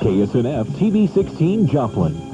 KSNF TV 16 Joplin.